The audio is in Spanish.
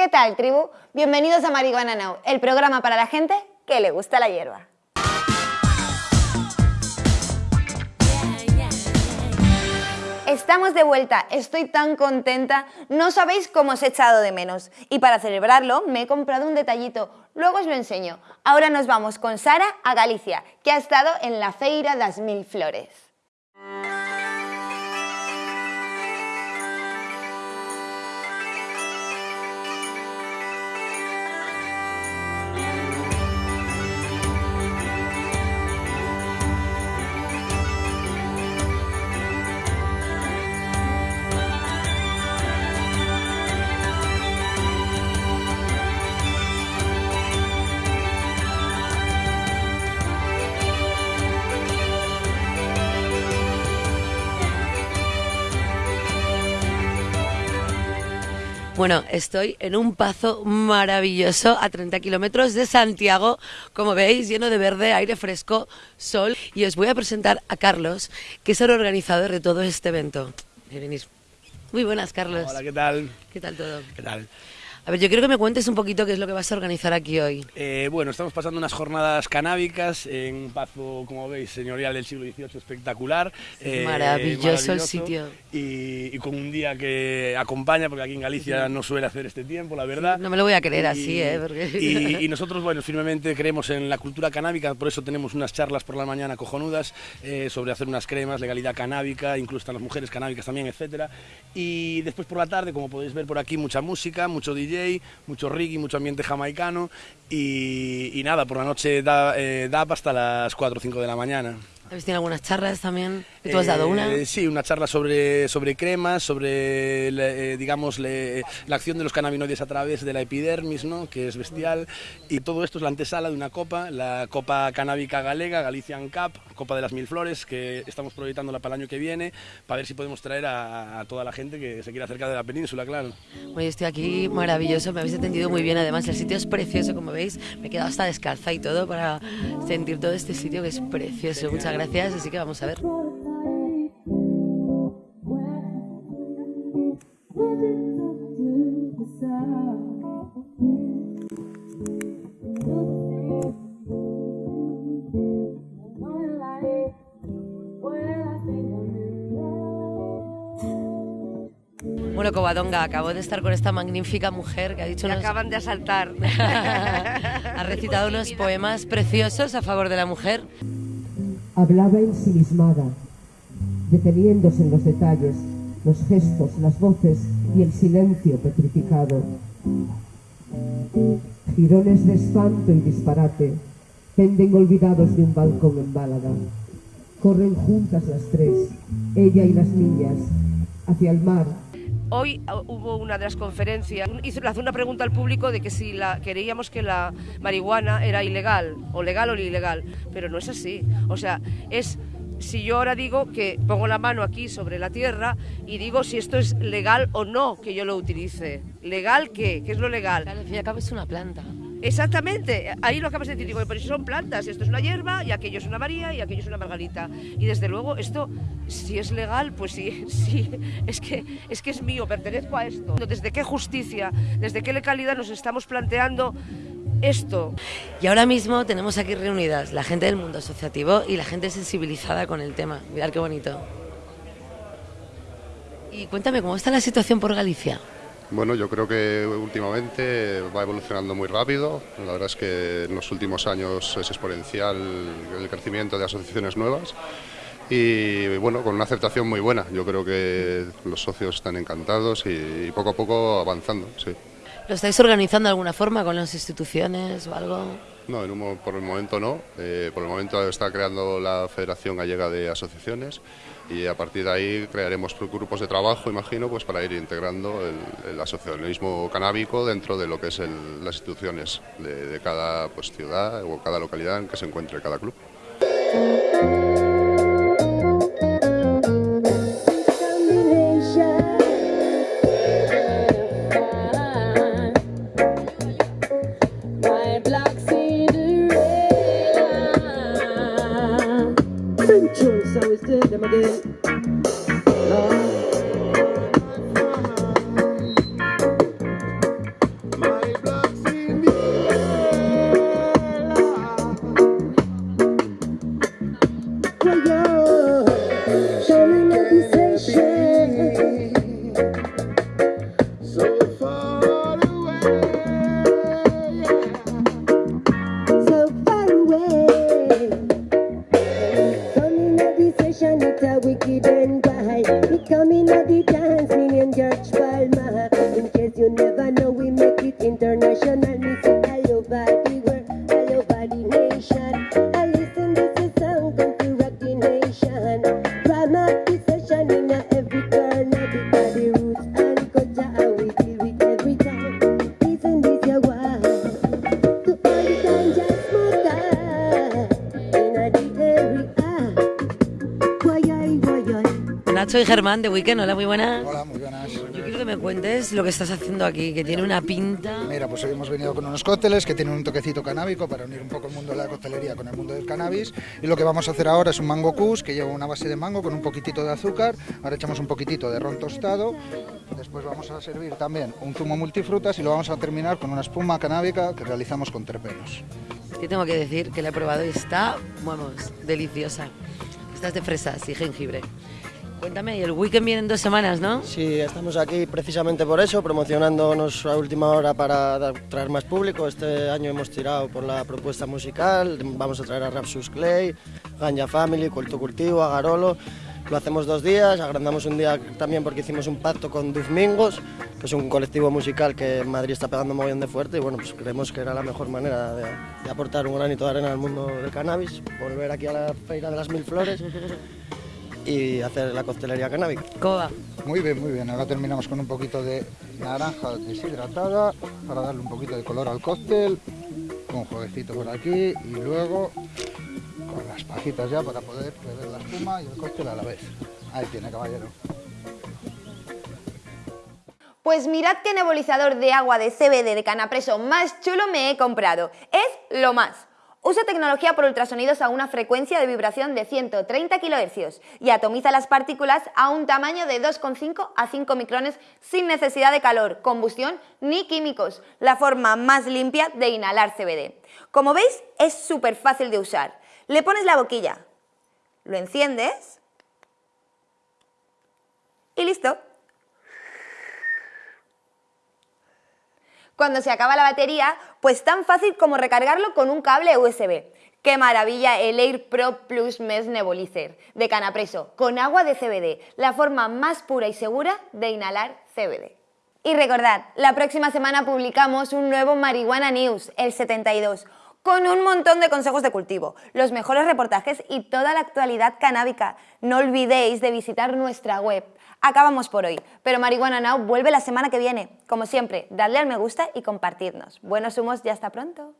¿Qué tal, tribu? Bienvenidos a Marihuana Now, el programa para la gente que le gusta la hierba. Estamos de vuelta, estoy tan contenta, no sabéis cómo os he echado de menos. Y para celebrarlo me he comprado un detallito, luego os lo enseño. Ahora nos vamos con Sara a Galicia, que ha estado en la Feira das Mil Flores. Bueno, estoy en un pazo maravilloso a 30 kilómetros de Santiago, como veis, lleno de verde, aire fresco, sol. Y os voy a presentar a Carlos, que es el organizador de todo este evento. Muy buenas, Carlos. Hola, ¿qué tal? ¿Qué tal todo? ¿Qué tal? A ver, yo quiero que me cuentes un poquito qué es lo que vas a organizar aquí hoy. Eh, bueno, estamos pasando unas jornadas canábicas en un pazo, como veis, señorial del siglo XVIII espectacular. Eh, maravilloso, el sitio. Y, con un día que acompaña, porque aquí en Galicia no suele hacer este tiempo, la verdad. no me lo voy a creer así, ¿eh? Y, nosotros, bueno, firmemente creemos en la cultura canábica, por eso tenemos unas charlas por la mañana cojonudas eh, sobre hacer unas cremas, legalidad canábica, incluso están las mujeres canábicas también, etcétera. Y después por la tarde, como podéis ver por aquí, mucha música, mucho DJ mucho reggae, mucho ambiente jamaicano y, nada, por la noche da, eh, da hasta las 4 o 5 de la mañana. ¿Habéis tenido algunas charlas también? ¿Tú has dado una? Eh, sí, una charla sobre, sobre cremas, sobre, eh, digamos, la acción de los cannabinoides a través de la epidermis, ¿no? que es bestial. Y todo esto es la antesala de una copa, la Copa Canábica Galega, Galician Cup, Copa de las Mil Flores, que estamos proyectándola para el año que viene, para ver si podemos traer a, toda la gente que se quiera acercar de la península, claro. Bueno, estoy aquí maravilloso, me habéis atendido muy bien. Además, el sitio es precioso, como veis. Me he quedado hasta descalza y todo para sentir todo este sitio que es precioso. Muchas gracias gracias, así que vamos a ver. Bueno, Covadonga, acabo de estar con esta magnífica mujer que ha dicho... Me acaban de asaltar. ha recitado unos poemas preciosos a favor de la mujer. Hablaba ensimismada, deteniéndose en los detalles, los gestos, las voces y el silencio petrificado. Girones de espanto y disparate penden olvidados de un balcón en Bálada. Corren juntas las tres, ella y las niñas, hacia el mar Hoy ah, hubo una de las conferencias, hizo, una pregunta al público de que si la, creíamos que la marihuana era ilegal, o legal o ilegal, pero no es así. O sea, es si yo ahora digo que pongo la mano aquí sobre la tierra y digo si esto es legal o no que yo lo utilice. ¿Legal qué? ¿Qué es lo legal? Al fin y al cabo es una planta. Exactamente, ahí lo acabas de decir, digo, pero si son plantas, esto es una hierba y aquello es una María y aquello es una Margarita. Y desde luego esto, si es legal, pues sí, sí, es que es, que es mío, pertenezco a esto. ¿Desde qué justicia, desde qué legalidad nos estamos planteando esto? Y ahora mismo tenemos aquí reunidas la gente del mundo asociativo y la gente sensibilizada con el tema. Mirad qué bonito. Y cuéntame, ¿cómo está la situación por Galicia? Bueno, yo creo que últimamente va evolucionando muy rápido. La verdad es que en los últimos años es exponencial el crecimiento de asociaciones nuevas y bueno, con una aceptación muy buena. Yo creo que los socios están encantados y, poco a poco avanzando. ¿Lo estáis organizando de alguna forma con las instituciones o algo? No, por el momento no. Eh, por el momento está creando la Federación Gallega de Asociaciones y a partir de ahí crearemos grupos de trabajo, imagino, pues para ir integrando el, asociacionismo canábico dentro de lo que es las instituciones de, de cada pues, ciudad o cada localidad en que se encuentre cada club. I. Nacho y Germán de Weekend, hola, muy buenas. Hola, muy buenas. Yo quiero que me cuentes lo que estás haciendo aquí, que tiene una pinta... Mira, pues hoy hemos venido con unos cócteles que tienen un toquecito canábico para unir un poco el mundo de la coctelería con el mundo del cannabis. Y lo que vamos a hacer ahora es un mango kush que lleva una base de mango con un poquitito de azúcar. Ahora echamos un poquitito de ron tostado. Después vamos a servir también un zumo multifrutas y lo vamos a terminar con una espuma canábica que realizamos con terpenos. Yo tengo que decir que la he probado y está, vamos, deliciosa. Estás de fresas y jengibre. Cuéntame, y el weekend viene en dos semanas, ¿no? Sí, estamos aquí precisamente por eso, promocionándonos a última hora para traer más público. Este año hemos tirado por la propuesta musical, vamos a traer a Rapsus Clay, Ganja Family, Culto Cultivo, Agarolo. Lo hacemos dos días, agrandamos un día también porque hicimos un pacto con Duzmingos, que es un colectivo musical que en Madrid está pegando mogollón de fuerte y bueno, pues creemos que era la mejor manera de, de aportar un granito de arena al mundo del cannabis, volver aquí a la Feira de las Mil Flores y hacer la coctelería canábica. ¿Cómo va? Muy bien, muy bien. Ahora terminamos con un poquito de naranja deshidratada para darle un poquito de color al cóctel. Con jueguecito por aquí y luego con las pajitas ya para poder beber la espuma y el cóctel a la vez. Ahí tiene, caballero. Pues mirad qué nebulizador de agua de CBD de canapreso más chulo me he comprado. Es lo más. Usa tecnología por ultrasonidos a una frecuencia de vibración de 130 kHz y atomiza las partículas a un tamaño de 2,5 a 5 micrones sin necesidad de calor, combustión ni químicos. La forma más limpia de inhalar CBD. Como veis, es súper fácil de usar. Le pones la boquilla, lo enciendes y listo. Cuando se acaba la batería, pues tan fácil como recargarlo con un cable USB. ¡Qué maravilla el Air Pro Plus Mesh Nebulizer de Canapreso, con agua de CBD, la forma más pura y segura de inhalar CBD. Y recordad, la próxima semana publicamos un nuevo Marihuana News, el 72, con un montón de consejos de cultivo, los mejores reportajes y toda la actualidad canábica. No olvidéis de visitar nuestra web. Acabamos por hoy, pero Marihuana Now vuelve la semana que viene. Como siempre, dadle al me gusta y compartidnos. Buenos humos y hasta pronto.